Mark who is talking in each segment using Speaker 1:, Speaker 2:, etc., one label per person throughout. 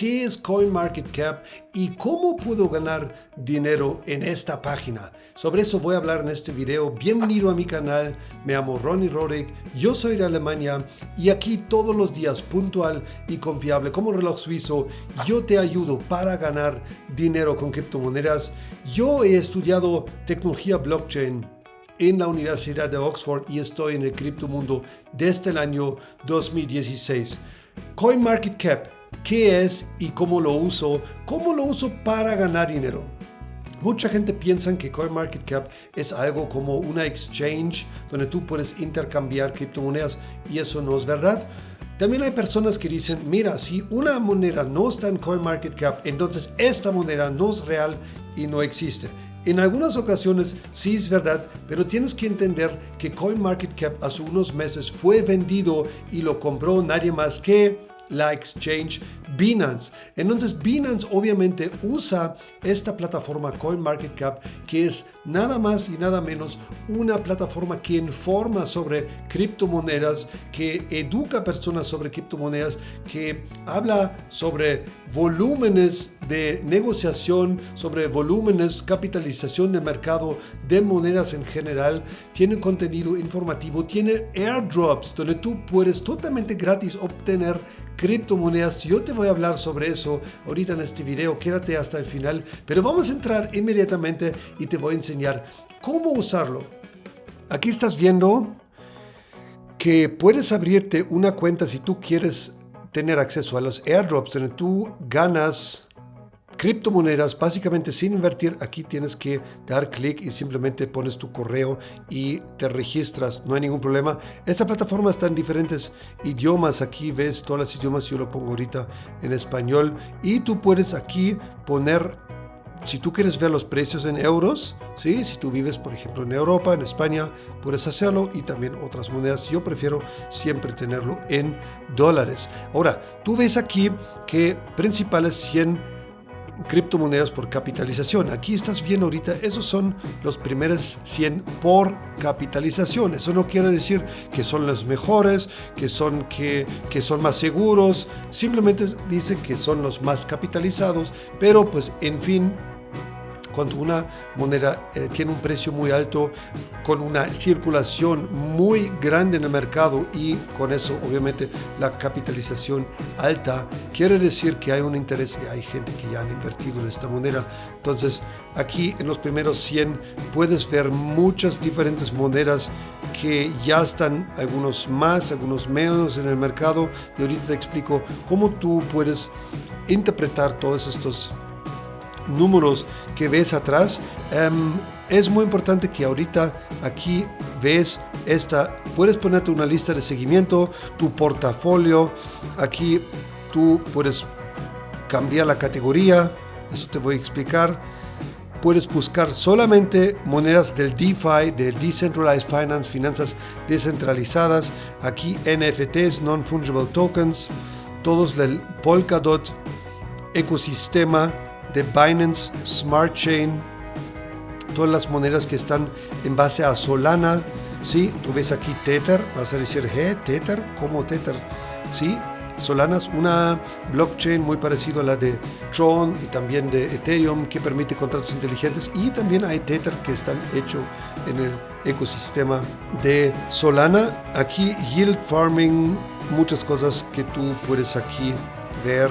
Speaker 1: qué es CoinMarketCap y cómo puedo ganar dinero en esta página. Sobre eso voy a hablar en este video. Bienvenido a mi canal, me llamo Ronnie Rorick, yo soy de Alemania y aquí todos los días puntual y confiable como reloj suizo, yo te ayudo para ganar dinero con criptomonedas. Yo he estudiado tecnología blockchain en la Universidad de Oxford y estoy en el criptomundo desde el año 2016. CoinMarketCap, ¿qué es y cómo lo uso? ¿Cómo lo uso para ganar dinero? Mucha gente piensa que CoinMarketCap es algo como una exchange donde tú puedes intercambiar criptomonedas y eso no es verdad. También hay personas que dicen, mira, si una moneda no está en CoinMarketCap, entonces esta moneda no es real y no existe. En algunas ocasiones sí es verdad, pero tienes que entender que CoinMarketCap hace unos meses fue vendido y lo compró nadie más que la exchange Binance. Entonces Binance obviamente usa esta plataforma CoinMarketCap que es nada más y nada menos una plataforma que informa sobre criptomonedas, que educa a personas sobre criptomonedas, que habla sobre volúmenes de negociación, sobre volúmenes, capitalización de mercado de monedas en general, tiene contenido informativo, tiene airdrops donde tú puedes totalmente gratis obtener criptomonedas. Yo te voy a hablar sobre eso ahorita en este video, quédate hasta el final, pero vamos a entrar inmediatamente y te voy a enseñar cómo usarlo. Aquí estás viendo que puedes abrirte una cuenta si tú quieres tener acceso a los airdrops donde tú ganas criptomonedas, básicamente sin invertir, aquí tienes que dar clic y simplemente pones tu correo y te registras, no hay ningún problema. Esta plataforma está en diferentes idiomas, aquí ves todos los idiomas, yo lo pongo ahorita en español. Y tú puedes aquí poner si tú quieres ver los precios en euros, ¿sí? si tú vives por ejemplo en Europa, en España, puedes hacerlo y también otras monedas. Yo prefiero siempre tenerlo en dólares. Ahora, tú ves aquí que principales 100 criptomonedas por capitalización. Aquí estás viendo ahorita, esos son los primeros 100 por capitalización. Eso no quiere decir que son los mejores, que son, que, que son más seguros, simplemente dice que son los más capitalizados, pero pues en fin, cuando una moneda eh, tiene un precio muy alto, con una circulación muy grande en el mercado y con eso obviamente la capitalización alta, quiere decir que hay un interés y hay gente que ya han invertido en esta moneda. Entonces aquí en los primeros 100 puedes ver muchas diferentes monedas que ya están algunos más, algunos menos en el mercado y ahorita te explico cómo tú puedes interpretar todos estos números que ves atrás, em, es muy importante que ahorita aquí ves esta, puedes ponerte una lista de seguimiento, tu portafolio, aquí tú puedes cambiar la categoría, eso te voy a explicar. Puedes buscar solamente monedas del DeFi, del Decentralized Finance, finanzas descentralizadas. Aquí NFTs, Non-Fungible Tokens, todos del Polkadot ecosistema de Binance Smart Chain, todas las monedas que están en base a Solana, ¿sí? Tú ves aquí Tether, vas a decir, ¿eh? Tether, ¿cómo Tether? ¿Sí? Solana es una blockchain muy parecida a la de Tron y también de Ethereum que permite contratos inteligentes y también hay Tether que están hechos en el ecosistema de Solana. Aquí yield farming, muchas cosas que tú puedes aquí ver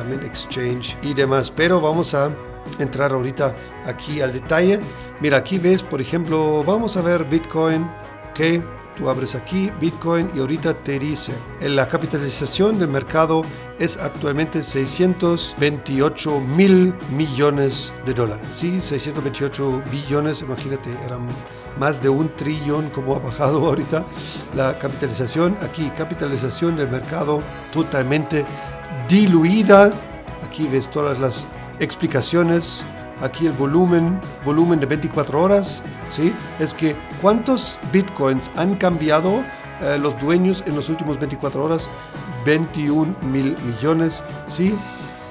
Speaker 1: también exchange y demás. Pero vamos a entrar ahorita aquí al detalle. Mira, aquí ves, por ejemplo, vamos a ver Bitcoin, ok. Tú abres aquí Bitcoin y ahorita te dice, la capitalización del mercado es actualmente 628 mil millones de dólares. Sí, 628 billones, imagínate, eran más de un trillón como ha bajado ahorita la capitalización. Aquí capitalización del mercado totalmente diluida. Aquí ves todas las explicaciones. Aquí el volumen, volumen de 24 horas, ¿sí? Es que cuántos bitcoins han cambiado eh, los dueños en los últimos 24 horas, 21 mil millones, ¿sí?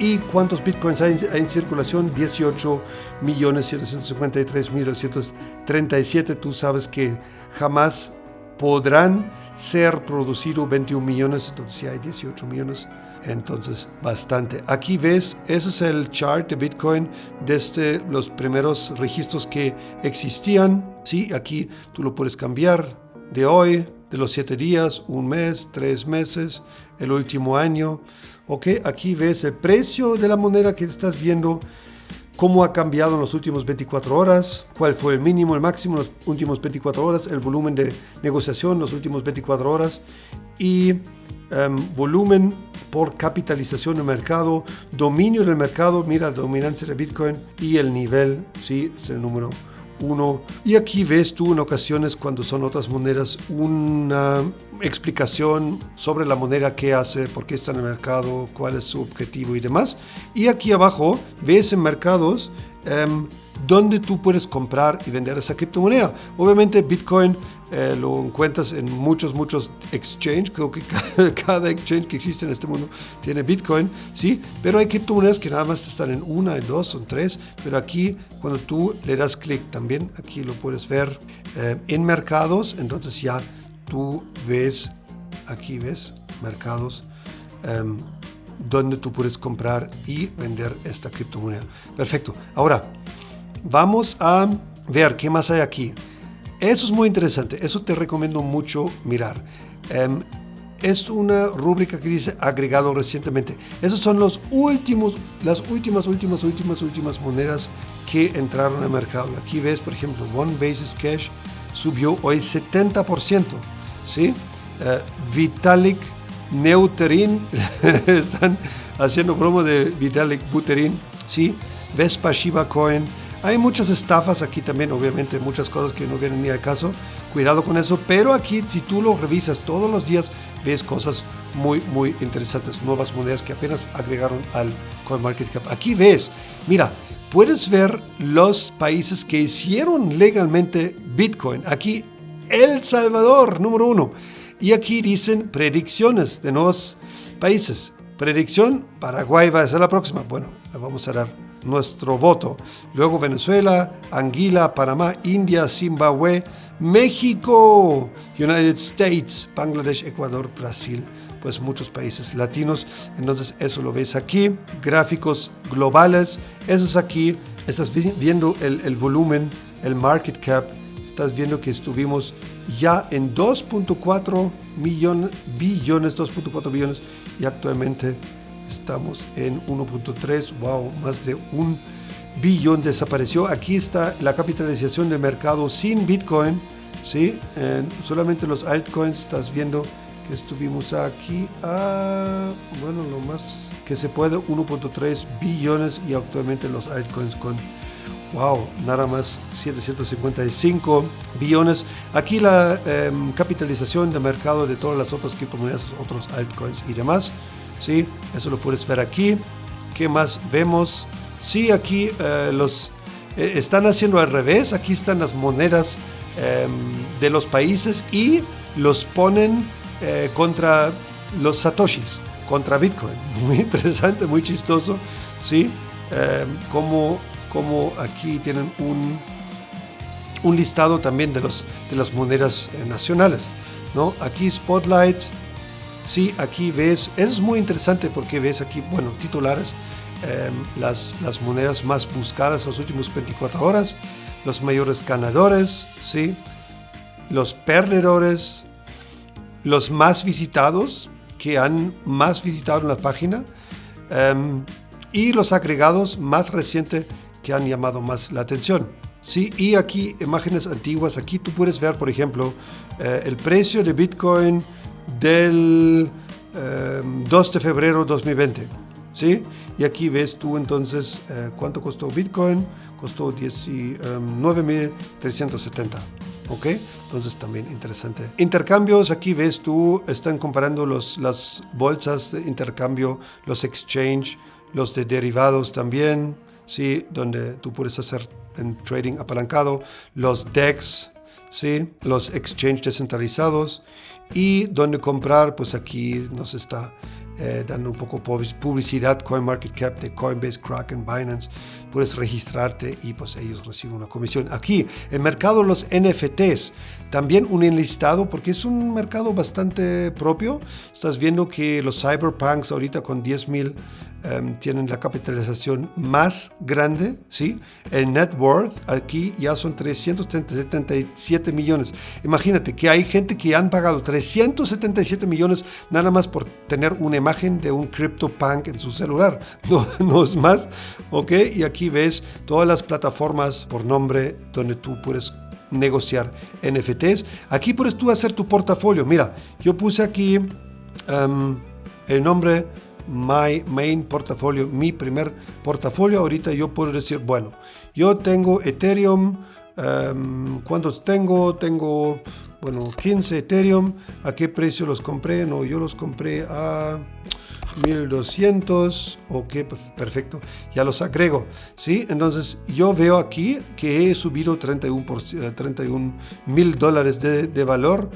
Speaker 1: ¿Y cuántos bitcoins hay en, circulación? 18 millones 753 mil 237. Tú sabes que jamás podrán ser producidos 21 millones, entonces si hay 18 millones entonces bastante. Aquí ves, ese es el chart de Bitcoin desde los primeros registros que existían. Sí, aquí tú lo puedes cambiar de hoy, de los siete días, un mes, tres meses, el último año. Ok, aquí ves el precio de la moneda que estás viendo cómo ha cambiado en las últimas 24 horas, cuál fue el mínimo, el máximo en las últimas 24 horas, el volumen de negociación en las últimas 24 horas y em, volumen por capitalización del mercado, dominio del mercado, mira la dominancia de Bitcoin y el nivel, sí, es el número uno. Y aquí ves tú en ocasiones cuando son otras monedas una explicación sobre la moneda, qué hace, por qué está en el mercado, cuál es su objetivo y demás. Y aquí abajo ves en mercados um, donde tú puedes comprar y vender esa criptomoneda. Obviamente Bitcoin eh, lo encuentras en muchos, muchos exchanges. Creo que cada, exchange que existe en este mundo tiene Bitcoin, ¿sí? Pero hay criptomonedas que nada más están en una, en dos, son tres. Pero aquí, cuando tú le das clic también, aquí lo puedes ver eh, en mercados. Entonces ya tú ves, aquí ves, mercados. Em, donde tú puedes comprar y vender esta criptomoneda. Perfecto. Ahora, vamos a ver qué más hay aquí. Eso es muy interesante, eso te recomiendo mucho mirar. Em, es una rúbrica que dice agregado recientemente. Esos son los últimos, las últimas, últimas, últimas, últimas monedas que entraron al mercado. Aquí ves, por ejemplo, One Basis Cash subió hoy 70%. ¿sí? Eh, Vitalik Neuterin, están haciendo promo de Vitalik Buterin. ¿sí? Vespa Shiba Coin hay muchas estafas aquí también, obviamente, muchas cosas que no vienen ni al caso. Cuidado con eso, pero aquí si tú lo revisas todos los días, ves cosas muy, muy interesantes, nuevas monedas que apenas agregaron al CoinMarketCap. Aquí ves, mira, puedes ver los países que hicieron legalmente Bitcoin. Aquí, El Salvador, número uno. Y aquí dicen predicciones de nuevos países. Predicción, Paraguay va a ser la próxima. Bueno, la vamos a dar nuestro voto. Luego Venezuela, Anguila, Panamá, India, Zimbabue, México, United States, Bangladesh, Ecuador, Brasil, pues muchos países latinos. Entonces eso lo ves aquí. Gráficos globales, eso es aquí. Estás viendo el, el volumen, el market cap. Estás viendo que estuvimos ya en 2.4 millones, billones, 2.4 billones y actualmente Estamos en 1.3, wow, más de un billón desapareció. Aquí está la capitalización del mercado sin Bitcoin, ¿sí? solamente los altcoins, estás viendo que estuvimos aquí a, bueno, lo más que se puede, 1.3 billones y actualmente los altcoins con, wow, nada más 755 billones. Aquí la em, capitalización de mercado de todas las otras criptomonedas, otros altcoins y demás. ¿Sí? Eso lo puedes ver aquí. ¿Qué más vemos? Sí, aquí eh, los eh, están haciendo al revés. Aquí están las monedas em, de los países y los ponen eh, contra los satoshis, contra Bitcoin. Muy interesante, muy chistoso, ¿sí? Em, como, como aquí tienen un, un listado también de, los, de las monedas nacionales, ¿no? Aquí Spotlight, Sí, aquí ves, es muy interesante porque ves aquí, bueno, titulares, em, las, las monedas más buscadas en las últimas 24 horas, los mayores ganadores, sí, los perdedores, los más visitados, que han más visitado en la página, em, y los agregados más recientes que han llamado más la atención. Sí, y aquí imágenes antiguas, aquí tú puedes ver, por ejemplo, eh, el precio de Bitcoin del 2 em, de febrero 2020. ¿sí? Y aquí ves tú entonces eh, cuánto costó Bitcoin. Costó 19.370. Em, ¿Ok? Entonces también interesante. Intercambios, aquí ves tú, están comparando los, las bolsas de intercambio, los exchange, los de derivados también, ¿sí? Donde tú puedes hacer en trading apalancado, los DEX, ¿sí? Los exchange descentralizados y donde comprar, pues aquí nos está eh, dando un poco publicidad, CoinMarketCap de Coinbase, Kraken, Binance. Puedes registrarte y pues ellos reciben una comisión. Aquí, el mercado de los NFTs, también un enlistado porque es un mercado bastante propio. Estás viendo que los cyberpunks ahorita con 10 Em, tienen la capitalización más grande, ¿sí? El net worth aquí ya son 377 millones. Imagínate que hay gente que han pagado 377 millones nada más por tener una imagen de un CryptoPunk en su celular. No, no es más, ¿ok? Y aquí ves todas las plataformas por nombre donde tú puedes negociar NFTs. Aquí puedes tú hacer tu portafolio. Mira, yo puse aquí em, el nombre my main portafolio, mi primer portafolio. Ahorita yo puedo decir, bueno, yo tengo Ethereum. Um, ¿Cuántos tengo? Tengo, bueno, 15 Ethereum. ¿A qué precio los compré? No, yo los compré a 1200. Ok, perfecto. Ya los agrego. ¿sí? Entonces, yo veo aquí que he subido 31 eh, mil dólares de, de valor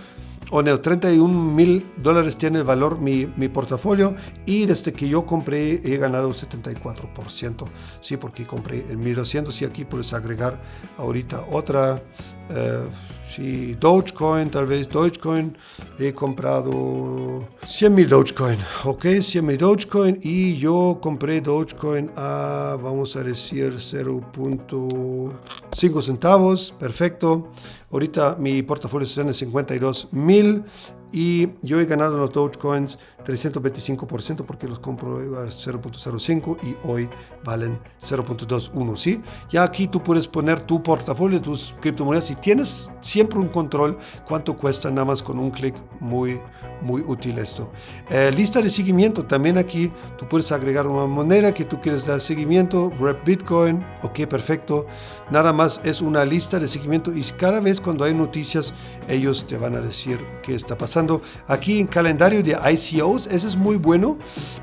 Speaker 1: o no, 31 mil dólares tiene el valor mi, mi, portafolio y desde que yo compré he ganado 74%, sí, porque compré el 1200 y aquí puedes agregar ahorita otra, eh, sí, Dogecoin, tal vez Dogecoin, he comprado 100 mil Dogecoin, ok, 100 mil Dogecoin. Y yo compré Dogecoin a, vamos a decir, 0.5 centavos, perfecto. Ahorita mi portafolio está en 52 mil y yo he ganado en los Dogecoins 325% porque los compro a 0.05 y hoy valen 0.21, ¿sí? Ya aquí tú puedes poner tu portafolio tus criptomonedas y tienes siempre un control cuánto cuesta nada más con un clic, muy, muy útil esto. Eh, lista de seguimiento, también aquí tú puedes agregar una moneda que tú quieres dar seguimiento, Rep Bitcoin, ok, perfecto. Nada más es una lista de seguimiento y cada vez cuando hay noticias ellos te van a decir qué está pasando. Aquí en calendario de ICOs, eso es muy bueno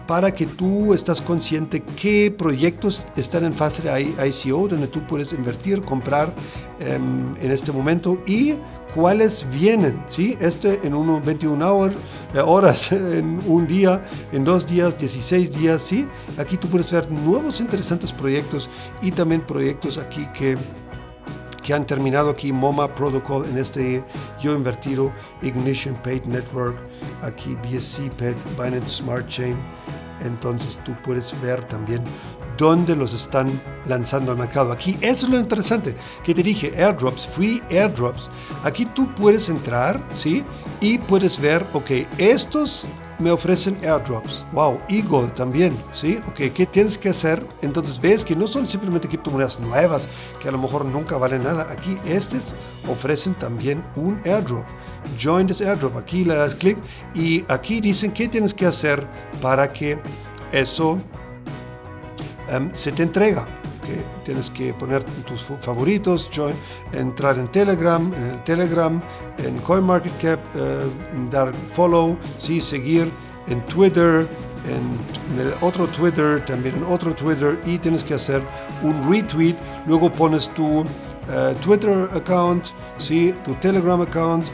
Speaker 1: para que tú estás consciente qué proyectos están en fase de ICO, donde tú puedes invertir, comprar em, en este momento y cuáles vienen, ¿sí? Este en unos 21 eh, horas, en un día, en dos días, 16 días, ¿sí? Aquí tú puedes ver nuevos interesantes proyectos y también proyectos aquí que que han terminado aquí MoMA Protocol en este yo invertido Ignition Paid Network, aquí BSC Paid, Binance Smart Chain. Entonces tú puedes ver también dónde los están lanzando al mercado. Aquí eso es lo interesante que te dije, airdrops, free airdrops. Aquí tú puedes entrar, ¿sí? Y puedes ver, ok, estos me ofrecen airdrops. Wow, Eagle también, ¿sí? Ok, ¿qué tienes que hacer? Entonces ves que no son simplemente criptomonedas nuevas que a lo mejor nunca valen nada. Aquí estos ofrecen también un airdrop. Join this airdrop. Aquí le das clic y aquí dicen qué tienes que hacer para que eso em, se te entrega tienes que poner tus favoritos, entrar en Telegram, en el Telegram, en CoinMarketCap, eh, dar follow, sí, seguir en Twitter, en, el otro Twitter, también en otro Twitter y tienes que hacer un retweet, luego pones tu eh, Twitter account, sí, tu Telegram account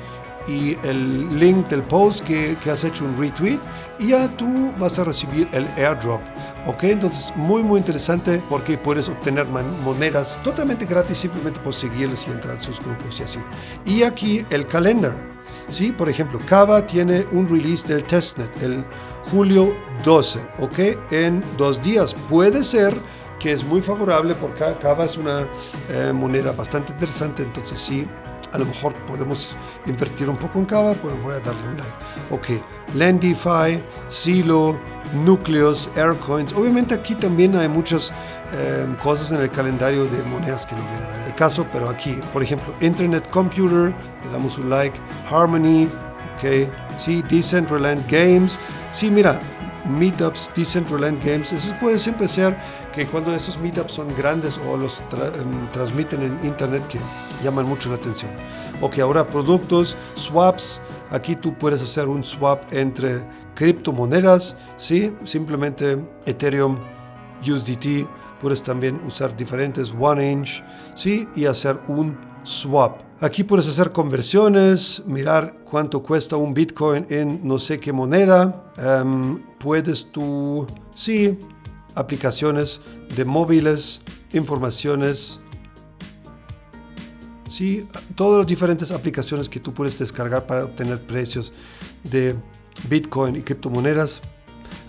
Speaker 1: y el link del post que, has hecho un retweet y ya tú vas a recibir el airdrop. Ok, entonces muy muy interesante porque puedes obtener monedas totalmente gratis simplemente por seguirles y entrar en sus grupos y así. Y aquí el calendar. ¿sí? Por ejemplo, Kava tiene un release del testnet el julio 12, ¿ok? En dos días. Puede ser que es muy favorable porque Kava es una eh, moneda bastante interesante, entonces sí, a lo mejor podemos invertir un poco en Kava, pero voy a darle un like. Ok, Lendify, Silo, Núcleos, Aircoins. Obviamente aquí también hay muchas eh, cosas en el calendario de monedas que no vienen al caso, pero aquí, por ejemplo, Internet Computer, le damos un like, Harmony, ok, sí, Decentraland Games. Sí, mira, meetups, Decentraland Games. Eso puede siempre ser que cuando esos meetups son grandes o los em, transmiten en internet que llaman mucho la atención. Ok, ahora productos, swaps. Aquí tú puedes hacer un swap entre criptomonedas, ¿sí? Simplemente Ethereum, USDT. Puedes también usar diferentes one inch, ¿sí? Y hacer un swap. Aquí puedes hacer conversiones, mirar cuánto cuesta un Bitcoin en no sé qué moneda. Em, puedes tú, sí, aplicaciones de móviles, informaciones, sí, todas las diferentes aplicaciones que tú puedes descargar para obtener precios de Bitcoin y criptomonedas.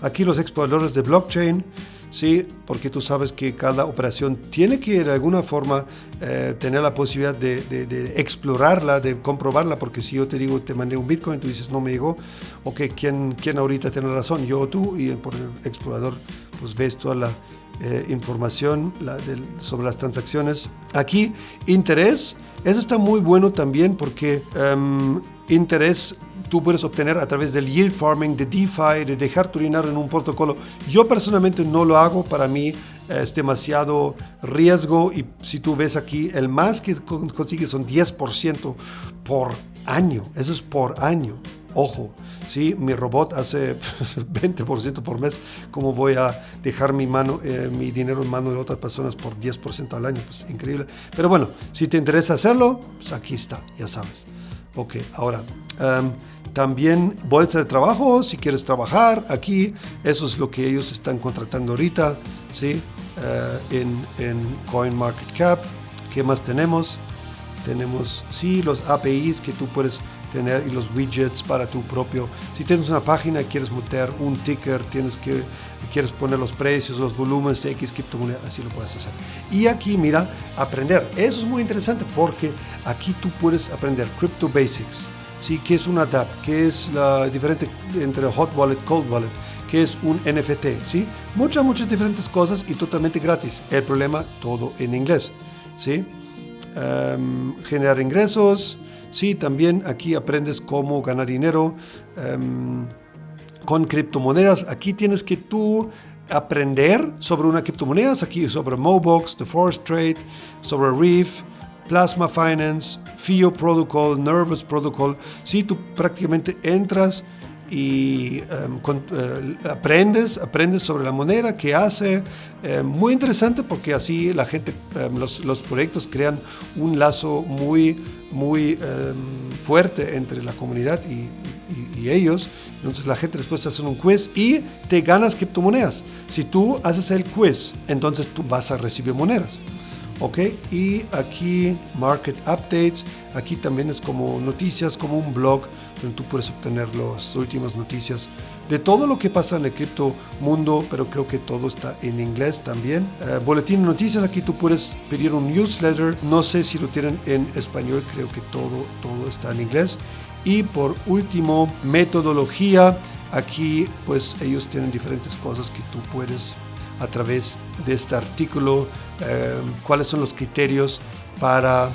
Speaker 1: Aquí los exploradores de blockchain, sí, porque tú sabes que cada operación tiene que de alguna forma eh, tener la posibilidad de, explorarla, de comprobarla, porque si yo te digo, te mandé un Bitcoin, tú dices, no me llegó, ok, ¿quién, quién ahorita tiene razón? Yo o tú, y por el explorador, pues ves toda la eh, información sobre las transacciones. Aquí, interés, eso está muy bueno también porque em, interés tú puedes obtener a través del yield farming, de DeFi, de dejar tu dinero en un protocolo. Yo personalmente no lo hago, para mí es demasiado riesgo y si tú ves aquí, el más que consigues son 10% por año, eso es por año, ojo. Sí, mi robot hace 20% por mes. ¿Cómo voy a dejar mi, mano, eh, mi dinero en manos de otras personas por 10% al año? Pues increíble. Pero bueno, si te interesa hacerlo, pues aquí está, ya sabes. Ok, ahora, em, también bolsa de trabajo, si quieres trabajar aquí, eso es lo que ellos están contratando ahorita, ¿sí? Eh, en, en CoinMarketCap. ¿Qué más tenemos? Tenemos, sí, los APIs que tú puedes tener y los widgets para tu propio. Si tienes una página y quieres meter un ticker, tienes que quieres poner los precios, los volúmenes de X criptomoneda, así lo puedes hacer. Y aquí, mira, aprender. Eso es muy interesante porque aquí tú puedes aprender Crypto Basics. ¿Sí? ¿Qué es una DApp? ¿Qué es la diferente entre Hot Wallet, Cold Wallet? ¿Qué es un NFT? ¿sí? Muchas, muchas diferentes cosas y totalmente gratis. El problema, todo en inglés. ¿sí? Em, generar ingresos. Sí, también aquí aprendes cómo ganar dinero. Em, con criptomonedas. Aquí tienes que tú aprender sobre una criptomoneda, aquí sobre Mobox, The Forest Trade, sobre Reef, Plasma Finance, FIO Protocol, Nervous Protocol. Si tú prácticamente entras y em, eh, aprendes, aprendes sobre la moneda, que hace, em, muy interesante porque así la gente, em, los, los, proyectos crean un lazo muy, muy fuerte entre la comunidad y, y ellos. Entonces la gente después hace un quiz y te ganas criptomonedas. Si tú haces el quiz, entonces tú vas a recibir monedas. ¿Ok? Y aquí Market Updates. Aquí también es como noticias, como un blog donde tú puedes obtener las últimas noticias de todo lo que pasa en el cripto mundo, pero creo que todo está en inglés también. Eh, boletín de noticias, aquí tú puedes pedir un newsletter. No sé si lo tienen en español, creo que todo, todo está en inglés. Y por último, metodología. Aquí pues ellos tienen diferentes cosas que tú puedes a través de este artículo, eh, cuáles son los criterios para,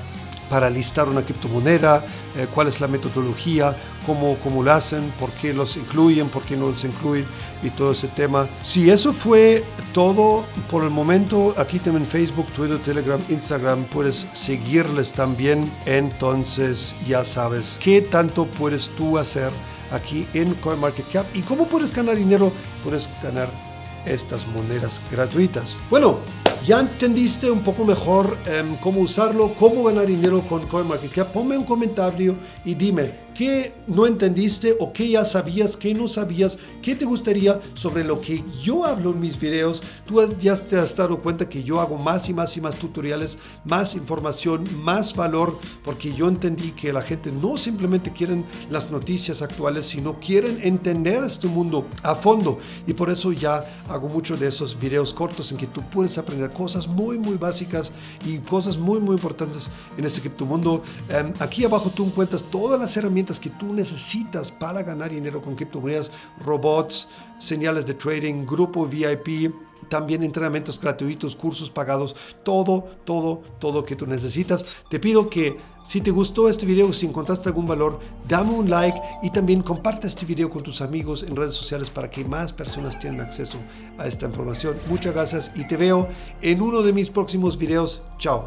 Speaker 1: para listar una criptomoneda, eh, cuál es la metodología, cómo, cómo lo hacen, por qué los incluyen, por qué no los incluyen y todo ese tema. Si eso fue todo por el momento, aquí también Facebook, Twitter, Telegram, Instagram, puedes seguirles también. Entonces ya sabes qué tanto puedes tú hacer aquí en CoinMarketCap y cómo puedes ganar dinero. Puedes ganar estas monedas gratuitas. Bueno, ya entendiste un poco mejor em, cómo usarlo, cómo ganar dinero con CoinMarketCap. Ponme un comentario y dime ¿Qué no entendiste o qué ya sabías, qué no sabías, qué te gustaría sobre lo que yo hablo en mis videos? Tú ya te has dado cuenta que yo hago más y más y más tutoriales, más información, más valor, porque yo entendí que la gente no simplemente quieren las noticias actuales, sino quieren entender este mundo a fondo. Y por eso ya hago muchos de esos videos cortos en que tú puedes aprender cosas muy, muy básicas y cosas muy, muy importantes en este criptomundo. Em, aquí abajo tú encuentras todas las que tú necesitas para ganar dinero con criptomonedas, robots, señales de trading, grupo VIP, también entrenamientos gratuitos, cursos pagados, todo, todo, todo que tú necesitas. Te pido que si te gustó este video, si encontraste algún valor, dame un like y también comparte este video con tus amigos en redes sociales para que más personas tengan acceso a esta información. Muchas gracias y te veo en uno de mis próximos videos. Chao.